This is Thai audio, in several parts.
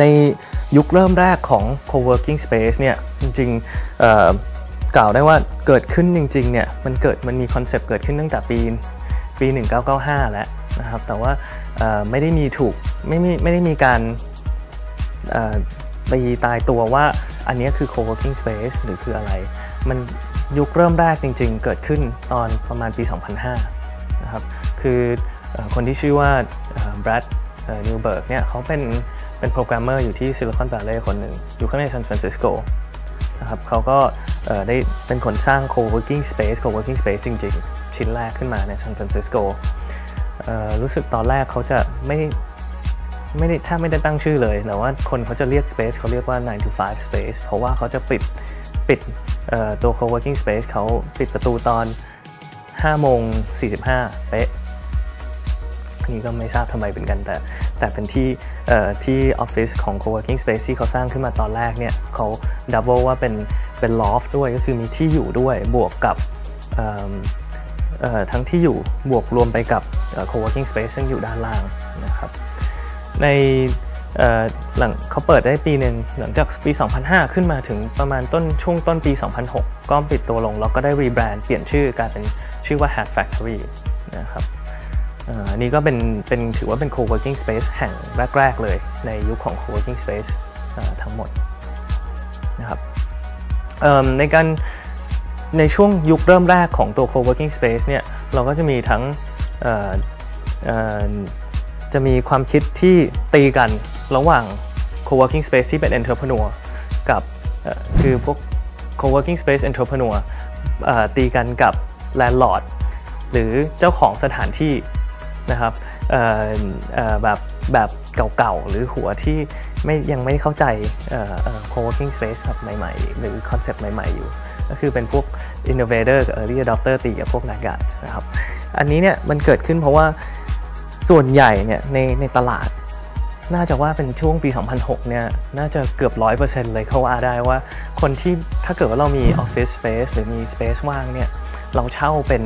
ในยุคเริ่มแรกของ co-working space เนี่ยจริงๆกล่าวได้ว่าเกิดขึ้นจริงๆเนี่ยมันเกิดมันมีคอนเซปต์เกิดขึ้นตั้งแต่ปีปี 1995 แล้วนะครับแต่ว่าไม่ได้มีถูกไม่มีไม่ได้มีการไปตายตัวว่าอันนี้คือ co-working space หรือคืออะไร มันยุคเริ่มแรกจริงๆ เกิดขึ้นตอนประมาณปี 2005 นะครับ คือคนที่ชื่อว่าแบรดนิวเบิร์กเนี่ยเขาเป็น เป็นโปรแกรมเมอร์อยู่ที่ซิลิคอนแวลเลย์คนหนึ่ง อยู่ข้างในซานฟรานซิสโกนะครับเขาก็ได้เป็นคนสร้าง co-working space co-working space จริงๆ ชิ้นแรกขึ้นมาในซานฟรานซิสโกรู้สึกตอนแรกเขาจะไม่ไม่ได้ถ้าไม่ได้ตั้งชื่อเลย แต่ว่าคนเขาจะเรียก space เขาเรียกว่า 9 to 5 space เพราะว่าเขาจะปิดปิดตัว co-working space เขาปิดประตูตอน 5 โมง 45 เป๊ะ นี่ก็ไม่ทราบทำไมเป็นกัน แต่แต่เป็นที่ที่ออฟฟิศของ co-working space ที่เขาสร้างขึ้นมาตอนแรกเนี่ยเขาดับเบิลว่าเป็นเป็น loft ด้วยก็คือมีที่อยู่ด้วยบวกกับทั้งที่อยู่บวกรวมไปกับ co-working space ซึ่งอยู่ด้านล่างนะครับในหลังเขาเปิดได้ปีหนึ่งหลังจากปี 2005 ขึ้นมาถึงประมาณต้นช่วงต้นปี 2006 ก็ปิดตัวลงแล้วก็ได้รีแบรนด์เปลี่ยนชื่อกลายเป็นชื่อว่า Hat Factory นะครับ อันนี้ก็เป็นเป็นถือว่าเป็น co-working space แห่งแรก ๆ เลยในยุคของ co-working space ทั้งหมดนะครับในการในช่วงยุคเริ่มแรกของตัว co-working space เนี่ยเราก็จะมีทั้งจะมีความคิดที่ตีกันระหว่าง co-working space ที่เป็น entrepreneur กับคือพวก co-working space entrepreneur ตีกันกับ landlord หรือเจ้าของสถานที่ นะครับแบบแบบเก่าๆ หรือหัวที่ไม่ยังไม่เข้าใจ co-working space แบบใหม่ๆ หรือคอนเซปต์ใหม่ๆ อยู่ ก็คือเป็นพวก innovator กับ early adopter ตีกับพวกนักการนะครับ อันนี้เนี่ยมันเกิดขึ้นเพราะว่าส่วนใหญ่เนี่ยในในตลาด น่าจะว่าเป็นช่วงปี 2006 เนี่ยน่าจะเกือบ 100%เลยเขาว่าได้ว่าคนที่ถ้าเกิดว่าเรามีออฟฟิศสเปซหรือมีสเปซว่างเนี่ยเราเช่าเป็น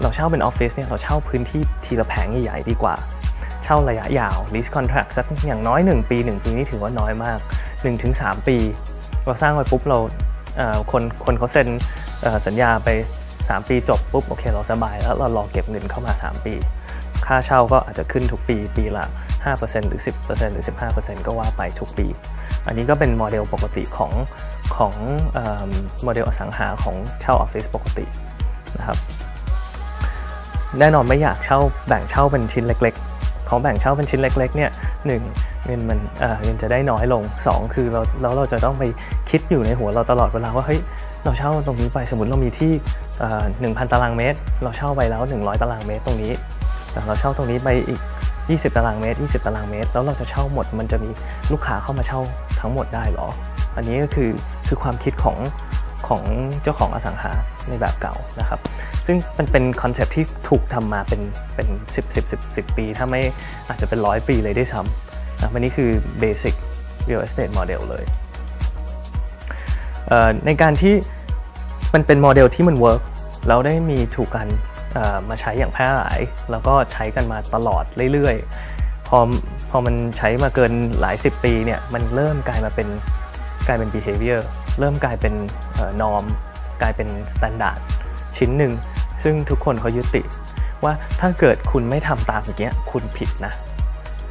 เราเช่าเป็นออฟฟิศเนี่ยเราเช่าพื้นที่ทีละแผงใหญ่ๆดีกว่า เช่าระยะยาว lease contract สักอย่างน้อย 1 ปี 1 ปีนี่ถือว่าน้อยมาก 1-3 ปี เราสร้างไว้ปุ๊บเราคนคนเขาเซ็นสัญญาไป 3 ปีจบปุ๊บโอเคเราสบายแล้วเรารอเก็บเงินเข้ามา 3 ปี ค่าเช่าก็อาจจะขึ้นทุกปีปีละ 5%หรือ 10%หรือ 15%ก็ว่าไปทุกปี อันนี้ก็เป็นโมเดลปกติของของโมเดลอสังหาของเช่าออฟฟิศปกตินะครับ แน่นอนไม่อยากเช่าแบ่งเช่าเป็นชิ้นเล็ก ๆ ของแบ่งเช่าเป็นชิ้นเล็กๆเนี่ยหนึ่งเงินมันเงินจะได้น้อยลง 2 คือเราแล้วเราจะต้องไปคิดอยู่ในหัวเราตลอดเวลาว่าเฮ้ยเราเช่าตรงนี้ไปสมมติเรามีที่1,000ตารางเมตร เราเช่าไปแล้ว 100 ตารางเมตรตรงนี้แต่เราเช่าตรงนี้ไปอีก 20 ตารางเมตร 20 ตารางเมตร แล้วเราจะเช่าหมดมันจะมีลูกค้าเข้ามาเช่าทั้งหมดได้หรอ อันนี้ก็คือคือความคิดของ ของเจ้าของอสังหาในแบบเก่านะครับ ซึ่งมันเป็นคอนเซปที่ถูกทำมาเป็นเป็น 10 10 10 10 ปี ถ้าไม่อาจจะเป็นร้อยปีเลยได้ซ้ำนะวันนี้คือ Basic Real Estate Model เลยในการที่มันเป็นโมเดลที่มันเวิร์กแล้วได้มีถูกนำมาใช้อย่างแพร่หลาย แล้วก็ใช้กันมาตลอดเรื่อยๆ พอพอมันใช้มาเกินหลายสิบปีเนี่ยมันเริ่มกลายมาเป็นกลายเป็น behavior เริ่มกลายเป็น norm กลายเป็น standard ชิ้นหนึ่ง ซึ่งทุกคนเขายึดติดว่าถ้าเกิดคุณไม่ทำตามอย่างเงี้ยคุณผิดนะ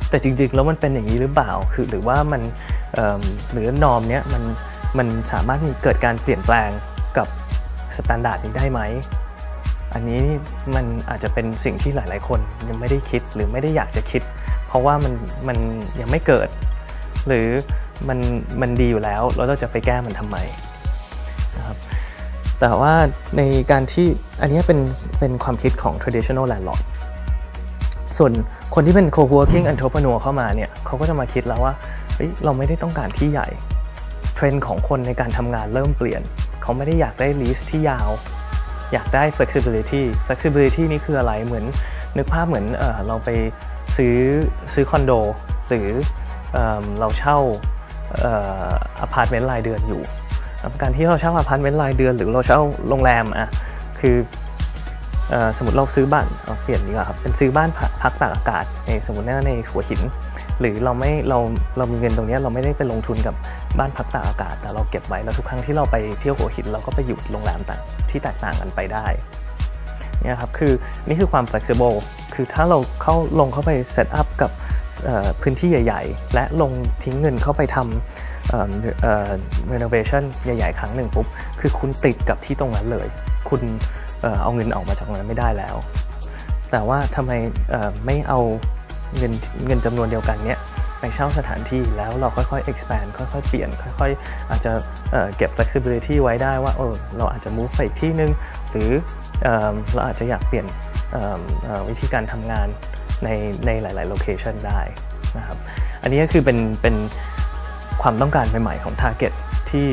แต่จริงๆ แล้วมันเป็นอย่างนี้หรือเปล่าคือหรือว่ามันหรือ norm เนี้ยมันมันสามารถมีเกิดการเปลี่ยนแปลงกับ standard นี้ได้ไหม อันนี้มันอาจจะเป็นสิ่งที่หลายๆ คนยังไม่ได้คิดหรือไม่ได้อยากจะคิด เพราะว่ามันมันยังไม่เกิด หรือ มันมันดีอยู่แล้ว เราจะไปแก้มันทำไมนะครับแต่ว่าในการที่อันนี้เป็นเป็นความคิดของ traditional landlord ส่วนคนที่เป็น co-working entrepreneur เข้ามาเนี่ยเขาก็จะมาคิดแล้วว่าเฮ้ยเราไม่ได้ต้องการที่ใหญ่ เทรนด์ของคนในการทำงานเริ่มเปลี่ยน เขาไม่ได้อยากได้ lease ที่ยาว อยากได้ flexibility flexibility นี่คืออะไรเหมือนนึกภาพเหมือนเออเราไปซื้อซื้อคอนโด หรือเอเราเช่า อพาร์ตเมนต์รายเดือนอยู่ การที่เราเช่าอพาร์ตเมนต์รายเดือน หรือเราเช่าโรงแรมอะคือสมมติเราซื้อบ้านเปลี่ยนดีกว่าครับเป็นซื้อบ้านพักตากอากาศในสมมติว่าในหัวหิน หรือเราไม่เราเรามีเงินตรงนี้เราไม่ได้ไปลงทุนกับบ้านพักตากอากาศ แต่เราเก็บไว้แล้วทุกครั้งที่เราไปเที่ยวหัวหิน เราก็ไปอยู่โรงแรมต่างที่แตกต่างกันไปได้นี่ครับคือนี่คือความ flexible คือถ้าเราเข้าลงเข้าไป set up กับ พื้นที่ใหญ่ ๆ และลงทิ้งเงินเข้าไปทำเอ่อเอ่อ renovation ใหญ่ ๆ ครั้งหนึ่งปุ๊บ คือคุณติดกับที่ตรงนั้นเลย คุณเอาเงินออกมาจากตรงนั้นไม่ได้แล้ว แต่ว่าทำไมไม่เอาเงินเงินจำนวนเดียวกันเนี้ยไปเช่าสถานที่แล้วเราค่อยๆ expand ค่อยๆ เปลี่ยน ค่อยๆ อาจจะเก็บ flexibility ไว้ได้ว่าเออเราอาจจะ move ไปอีกที่นึง หรือเราอาจจะอยากเปลี่ยนวิธีการทำงาน ในในหลายๆ location ได้นะครับอันนี้ก็คือเป็นเป็นความต้องการใหม่ ๆ ของ target ที่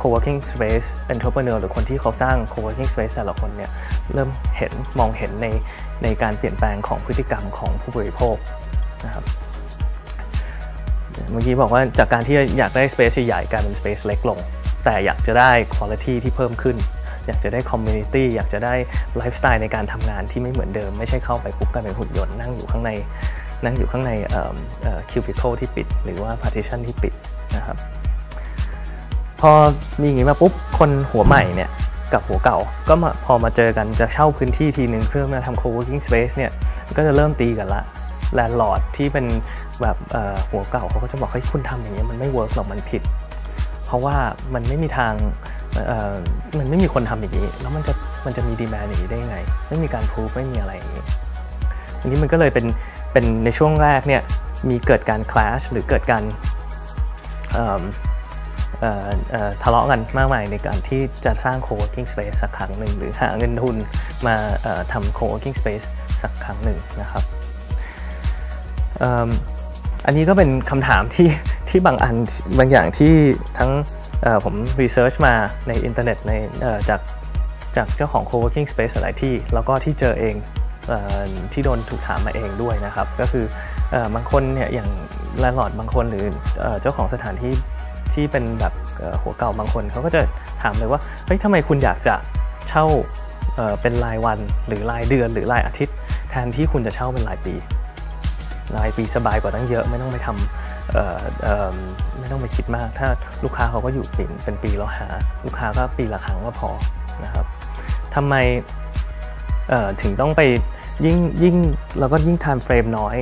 co-working space entrepreneur หรือคนที่เขาสร้าง co-working space แต่ละคนเนี่ยเริ่มเห็นมองเห็นในในการเปลี่ยนแปลงของพฤติกรรมของผู้บริโภคนะครับเมื่อกี้บอกว่าจากการที่อยากได้ space ใหญ่กลายเป็น space เล็กลง แต่อยากจะได้ quality ที่เพิ่มขึ้น อยากจะได้ community อยากจะได้ไลฟ์สไตล์ในการทำงานที่ไม่เหมือนเดิม ไม่ใช่เข้าไปปุ๊บกลายเป็นหุ่นยนต์นั่งอยู่ข้างในนั่งอยู่ข้างในคิวบิ c l e ที่ปิด หรือว่า partition ที่ปิดนะครับพอมีอย่างนี้มาปุ๊บคนหัวใหม่เนี่ยกับหัวเก่าก็มาพอมาเจอกันจะเช่าพื้นที่ทีหนึ่งเพื่อมาทำ co-working space เนี่ยก็จะเริ่มตีกันละ landlord ที่เป็นแบบหัวเก่าเขาก็จะบอกเฮ้ยคุณทำอย่างนี้ยมันไม่เวิร์กหรอกมันผิด เพราะว่ามันไม่มีทาง มันไม่มีคนทำอย่างนี้ แล้วมันจะมันจะมี demand อย่างนี้ได้ยังไง ไม่มีการพูฟไม่มีอะไรอย่างนี้อันนี้มันก็เลยเป็นเป็นในช่วงแรกเนี่ยมีเกิดการ clash หรือเกิดการทะเลาะกันมากมายในการที่จะสร้าง co-working space สักครั้งหนึ่ง หรือหาเงินทุนมาทำ co-working space สักครั้งหนึ่งนะครับอันนี้ก็เป็นคำถามที่ที่บางอันบางอย่างที่ทั้ง ผม research มาในอินเทอร์เน็ตในจากจากเจ้าของ co-working space หลายที่ แล้วก็ที่เจอเองเออที่โดนถูกถามมาเองด้วยนะครับ ก็คือออบางคนเนี่ยอย่าง landlord บางคนหรือเออเจ้าของสถานที่ที่เป็นแบบหัวเก่าบางคนเขาก็จะถามเลยว่าเฮ้ยทำไมคุณอยากจะเช่าเเป็นรายวันหรือรายเดือนหรือรายอาทิตย์ แทนที่คุณจะเช่าเป็นรายปี รายปีสบายกว่าตั้งเยอะไม่ต้องไปทำเอ่อเอ่อ ไม่ต้องไปคิดมาก ถ้าลูกค้าเขาก็อยู่เป็นเป็นปีแล้วหา ลูกค้าก็ปีละครั้งก็พอนะครับทำไมถึงต้องไปยิ่งยิ่งเราก็ยิ่ง time frame น้อย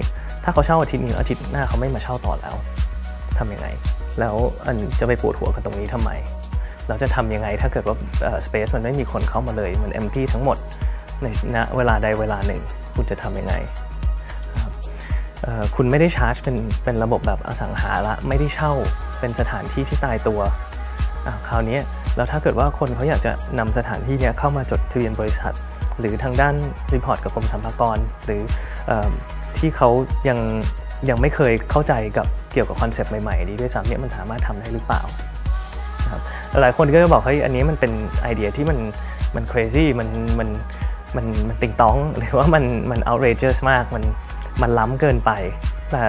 ถ้าเขาเช่าอาทิตย์นี้อาทิตย์หน้าเขาไม่มาเช่าต่อแล้วทำยังไง แล้วอันจะไปปวดหัวกันตรงนี้ทำไม เราจะทำยังไงถ้าเกิดว่าเอ่อ space มันไม่มีคนเข้ามาเลย มัน empty ทั้งหมดในณเวลาใดเวลาหนึ่ง คุณจะทำยังไง คุณไม่ได้ชาร์จเป็นเป็นระบบแบบอสังหาละไม่ได้เช่าเป็นสถานที่ที่ตายตัวคราวนี้แล้วถ้าเกิดว่าคนเขาอยากจะนำสถานที่นี้เข้ามาจดทะเบียนบริษัท หรือทางด้าน report กับกรมสรรพากร หรืออที่เขายังยังไม่เคยเข้าใจกับเกี่ยวกับคอนเซปต์ใหม่ๆนี้ด้วยซ้ำเนี่ยมันสามารถทำได้หรือเปล่าครับหลายคนก็จะบอกเฮ้ยอันนี้มันเป็นไอเดียที่มันมัน crazy มันมันมันมันติงต้องหรือว่ามันมัน outrageous มากมัน มันล้ำเกินไป แต่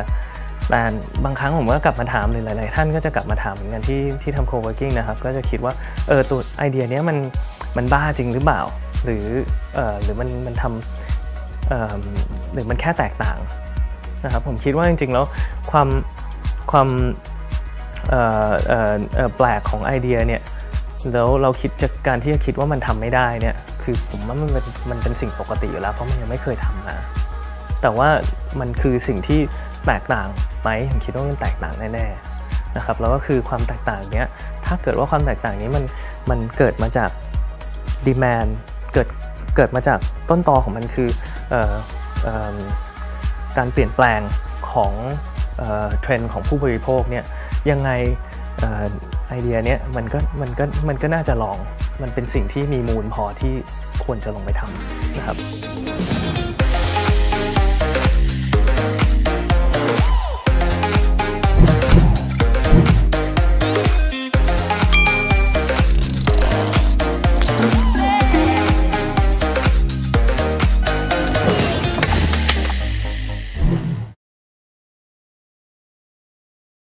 แต่บางครั้งผมก็กลับมาถามหรือหลาย ๆ ท่านก็จะกลับมาถามเหมือนกันที่ที่ทำ co-working นะครับ ก็จะคิดว่าเออตัวไอเดียเนี้ยมันมันบ้าจริงหรือเปล่า หรือเออหรือมันมันทำเออหรือมันแค่แตกต่างนะครับผมคิดว่าจริง ๆ แล้วความความเออเออแปลกของไอเดียเนี่ยแล้วเราคิดจากการที่จะคิดว่ามันทำไม่ได้เนี่ยคือผมว่ามันเป็นมันเป็นสิ่งปกติอยู่แล้วเพราะมันยังไม่เคยทำมา แต่ว่ามันคือสิ่งที่แตกต่างไหมผมคิดว่ามันแตกต่างแน่ๆนะครับแล้วก็คือความแตกต่างเนี้ยถ้าเกิดว่าความแตกต่างนี้มันมันเกิดมาจากดีแมนเกิดเกิดมาจากต้นตอของมันคือออการเปลี่ยนแปลงของเทรนด์ของผู้บริโภคเนี่ยยังไงไอเดียเนี้ยมันก็มันก็มันก็น่าจะลอง มันเป็นสิ่งที่มีมูลพอที่ควรจะลงไปทำนะครับ